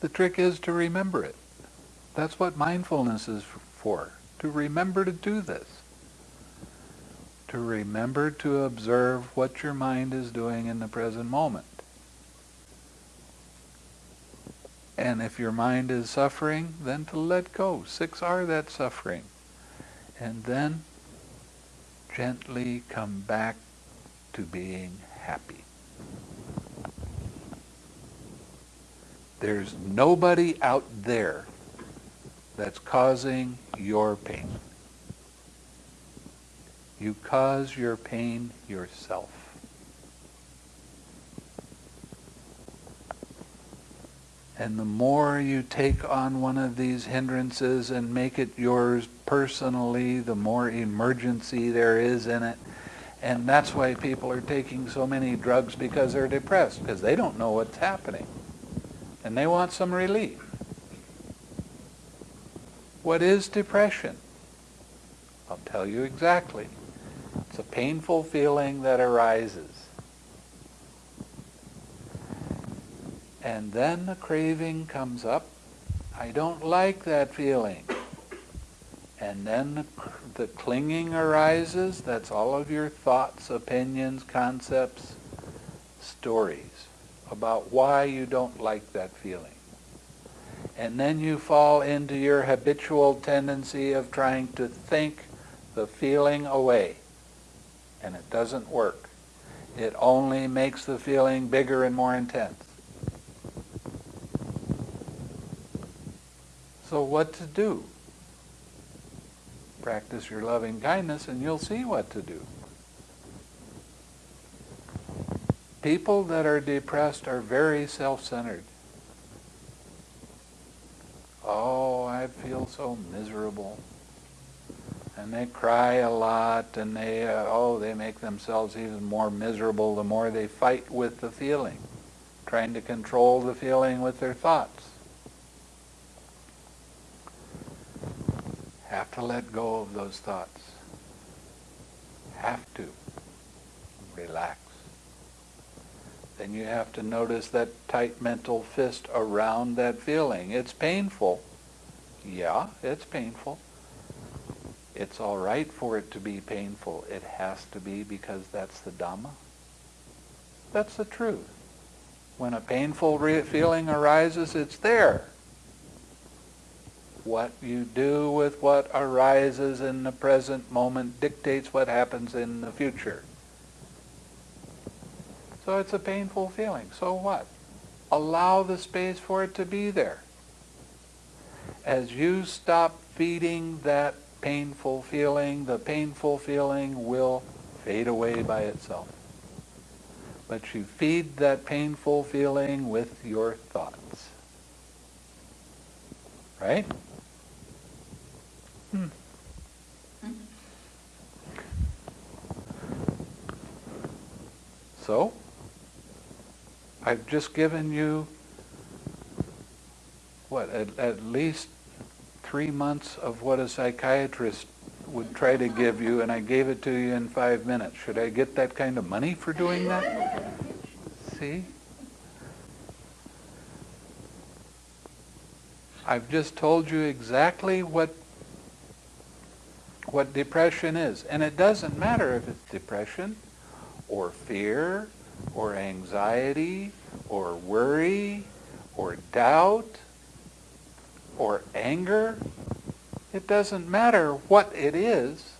The trick is to remember it. That's what mindfulness is for, to remember to do this. To remember to observe what your mind is doing in the present moment. And if your mind is suffering, then to let go. 6R that suffering. And then gently come back to being happy. There's nobody out there that's causing your pain. You cause your pain yourself. And the more you take on one of these hindrances and make it yours personally, the more emergency there is in it. And that's why people are taking so many drugs because they're depressed, because they don't know what's happening. And they want some relief. What is depression? I'll tell you exactly. It's a painful feeling that arises and then the craving comes up. I don't like that feeling. And then the, the clinging arises. That's all of your thoughts, opinions, concepts, stories about why you don't like that feeling. And then you fall into your habitual tendency of trying to think the feeling away. And it doesn't work. It only makes the feeling bigger and more intense. So what to do? Practice your loving kindness and you'll see what to do. People that are depressed are very self-centered. Oh, I feel so miserable. And they cry a lot and they, uh, oh, they make themselves even more miserable the more they fight with the feeling, trying to control the feeling with their thoughts. Have to let go of those thoughts. Have to. Relax. Then you have to notice that tight mental fist around that feeling. It's painful. Yeah, it's painful. It's all right for it to be painful. It has to be because that's the Dhamma. That's the truth. When a painful feeling arises, it's there what you do with what arises in the present moment dictates what happens in the future. So it's a painful feeling. So what? Allow the space for it to be there. As you stop feeding that painful feeling, the painful feeling will fade away by itself. But you feed that painful feeling with your thoughts. Right? Hmm. So, I've just given you, what, at, at, least three months of what a psychiatrist would try to give you, and I gave it to you in five minutes. Should I get that kind of money for doing that? See? I've just told you exactly what what depression is. And it doesn't matter if it's depression or fear or anxiety or worry or doubt or anger. It doesn't matter what it is.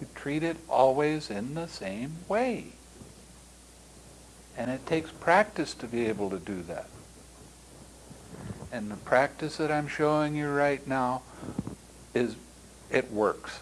You treat it always in the same way. And it takes practice to be able to do that. And the practice that I'm showing you right now is it works.